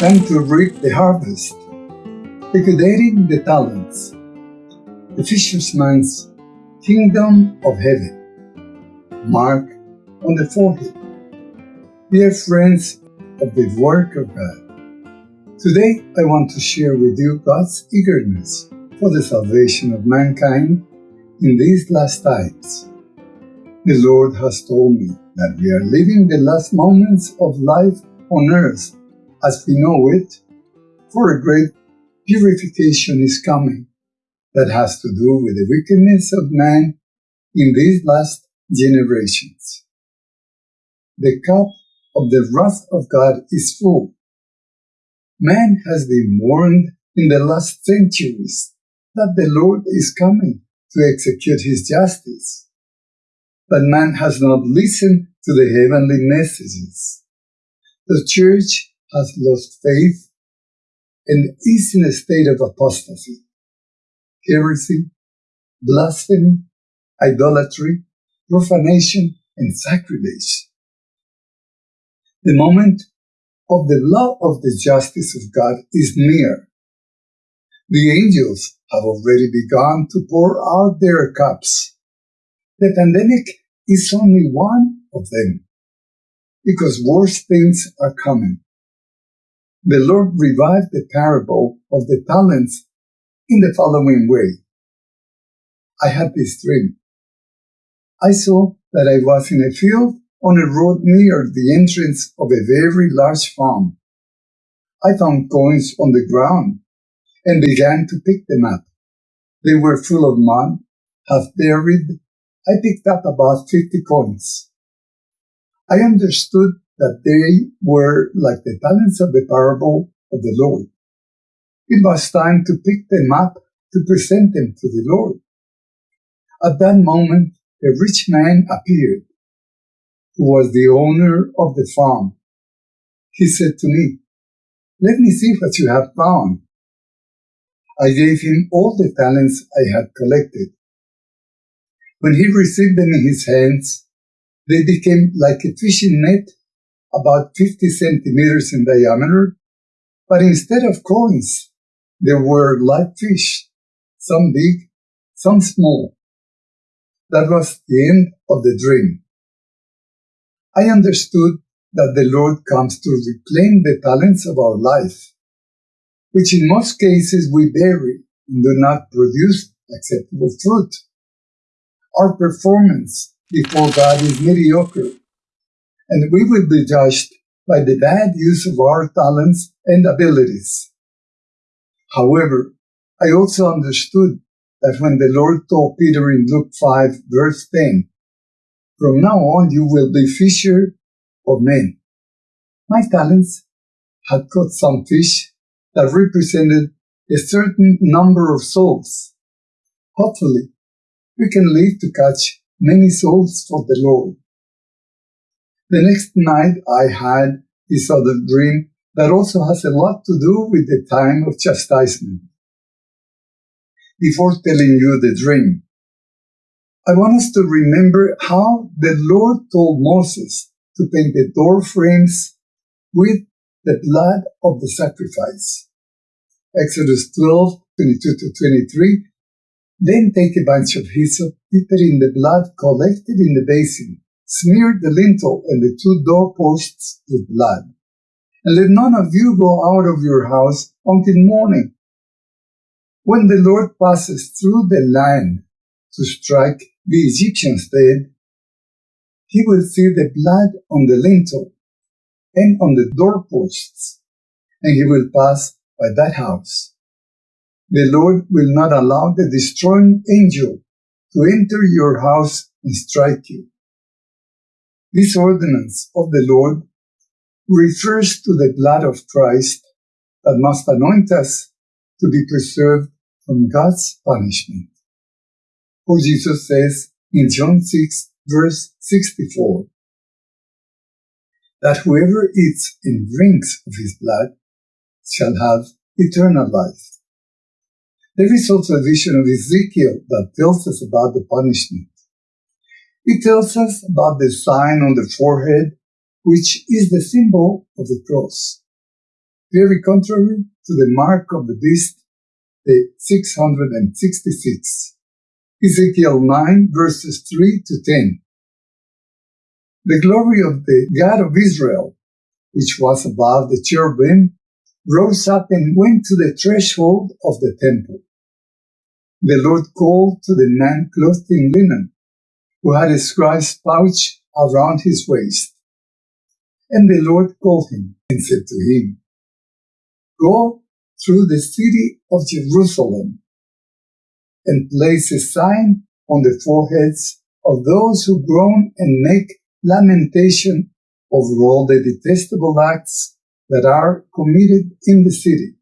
time to reap the harvest, liquidating the talents, the fisherman's kingdom of heaven. Mark on the forehead. Dear friends of the work of God, today I want to share with you God's eagerness for the salvation of mankind in these last times. The Lord has told me that we are living the last moments of life on earth as we know it, for a great purification is coming that has to do with the wickedness of man in these last generations. The cup of the wrath of God is full. Man has been warned in the last centuries that the Lord is coming to execute his justice. But man has not listened to the heavenly messages. The church has lost faith and is in a state of apostasy, heresy, blasphemy, idolatry, profanation, and sacrilege. The moment of the law of the justice of God is near. The angels have already begun to pour out their cups. The pandemic is only one of them, because worse things are coming. The Lord revived the parable of the talents in the following way. I had this dream. I saw that I was in a field on a road near the entrance of a very large farm. I found coins on the ground and began to pick them up. They were full of mud, half buried. I picked up about 50 coins. I understood that they were like the talents of the parable of the Lord. It was time to pick them up to present them to the Lord. At that moment, a rich man appeared, who was the owner of the farm. He said to me, Let me see what you have found. I gave him all the talents I had collected. When he received them in his hands, they became like a fishing net about 50 centimeters in diameter, but instead of coins, there were live fish, some big, some small. That was the end of the dream. I understood that the Lord comes to reclaim the talents of our life which in most cases we bury and do not produce acceptable fruit. Our performance before God is mediocre, and we will be judged by the bad use of our talents and abilities. However, I also understood that when the Lord told Peter in Luke 5 verse 10, from now on you will be fisher of men. My talents had caught some fish that represented a certain number of souls. Hopefully, we can live to catch many souls for the Lord. The next night I had this other dream that also has a lot to do with the time of chastisement. Before telling you the dream, I want us to remember how the Lord told Moses to paint the door frames with the blood of the sacrifice. Exodus 12, 22 to 23. Then take a bunch of hyssop, dip it in the blood collected in the basin, smear the lintel and the two doorposts with blood. And let none of you go out of your house until morning. When the Lord passes through the land to strike the Egyptians dead, he will see the blood on the lintel and on the doorposts, and he will pass by that house. The Lord will not allow the destroying angel to enter your house and strike you. This ordinance of the Lord refers to the blood of Christ that must anoint us to be preserved from God's punishment. For Jesus says in John 6 verse 64, that whoever eats and drinks of his blood shall have eternal life. There is also a vision of Ezekiel that tells us about the punishment. It tells us about the sign on the forehead, which is the symbol of the cross. very contrary to the mark of the beast, the 666. Ezekiel 9 verses 3 to 10. The glory of the God of Israel, which was above the cherubim, rose up and went to the threshold of the temple. The Lord called to the man clothed in linen, who had a scribe's pouch around his waist. And the Lord called him and said to him, Go through the city of Jerusalem and place a sign on the foreheads of those who groan and make lamentation over all the detestable acts that are committed in the city.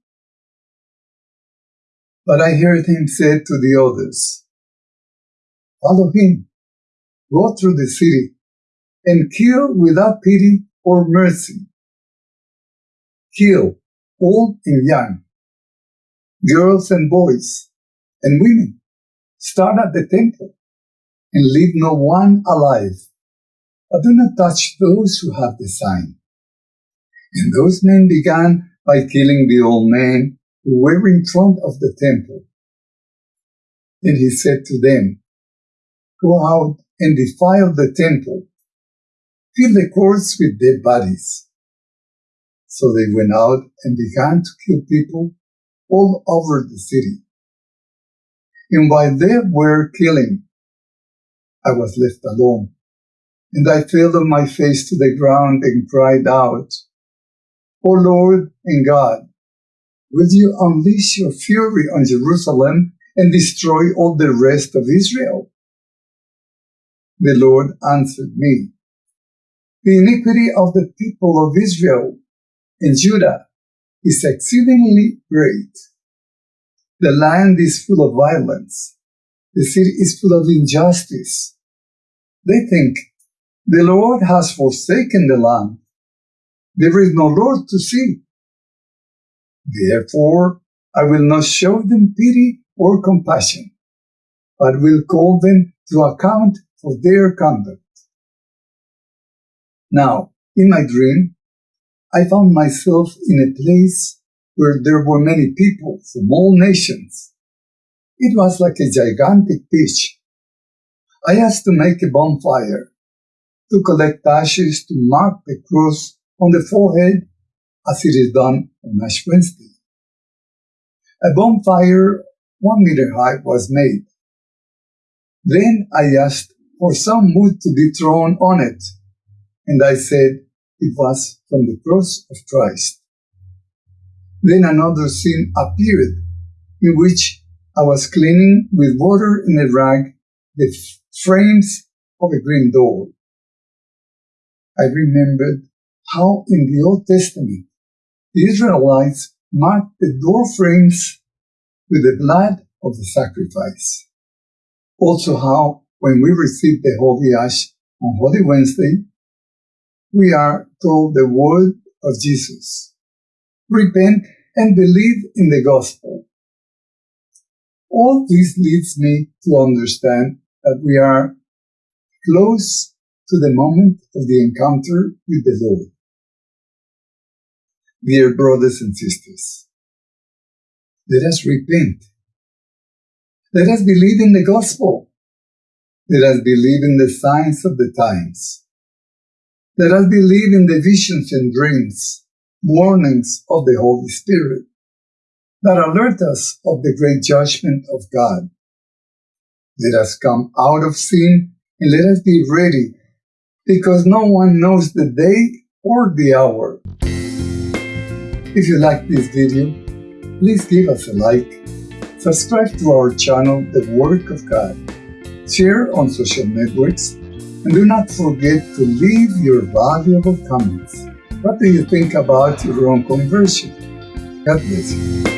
But I heard him say to the others, Follow him, go through the city, and kill without pity or mercy. Kill old and young, girls and boys, and women. Start at the temple and leave no one alive. But do not touch those who have the sign. And those men began by killing the old men who were in front of the temple. Then he said to them, Go out and defiled the temple. filled the courts with dead bodies. So they went out and began to kill people all over the city. And while they were killing, I was left alone. And I fell on my face to the ground and cried out, O Lord and God, will you unleash your fury on Jerusalem and destroy all the rest of Israel? The Lord answered me, The iniquity of the people of Israel and Judah is exceedingly great. The land is full of violence. The city is full of injustice. They think the Lord has forsaken the land. There is no Lord to see. Therefore, I will not show them pity or compassion, but will call them to account for their conduct. Now, in my dream, I found myself in a place where there were many people from all nations. It was like a gigantic beach. I asked to make a bonfire, to collect ashes to mark the cross on the forehead as it is done on Ash Wednesday. A bonfire one meter high was made. Then I asked for some wood to be thrown on it, and I said, it was from the cross of Christ. Then another scene appeared in which I was cleaning with water in a rag the frames of a green door. I remembered how in the Old Testament the Israelites marked the door frames with the blood of the sacrifice. Also how when we receive the Holy Ash on Holy Wednesday, we are told the word of Jesus. Repent and believe in the gospel. All this leads me to understand that we are close to the moment of the encounter with the Lord. Dear brothers and sisters, let us repent. Let us believe in the gospel. Let us believe in the signs of the times. Let us believe in the visions and dreams, warnings of the Holy Spirit that alert us of the great judgment of God. Let us come out of sin and let us be ready because no one knows the day or the hour. If you like this video, please give us a like, subscribe to our channel, The Work of God, share on social networks, and do not forget to leave your valuable comments. What do you think about your own conversion? God bless you.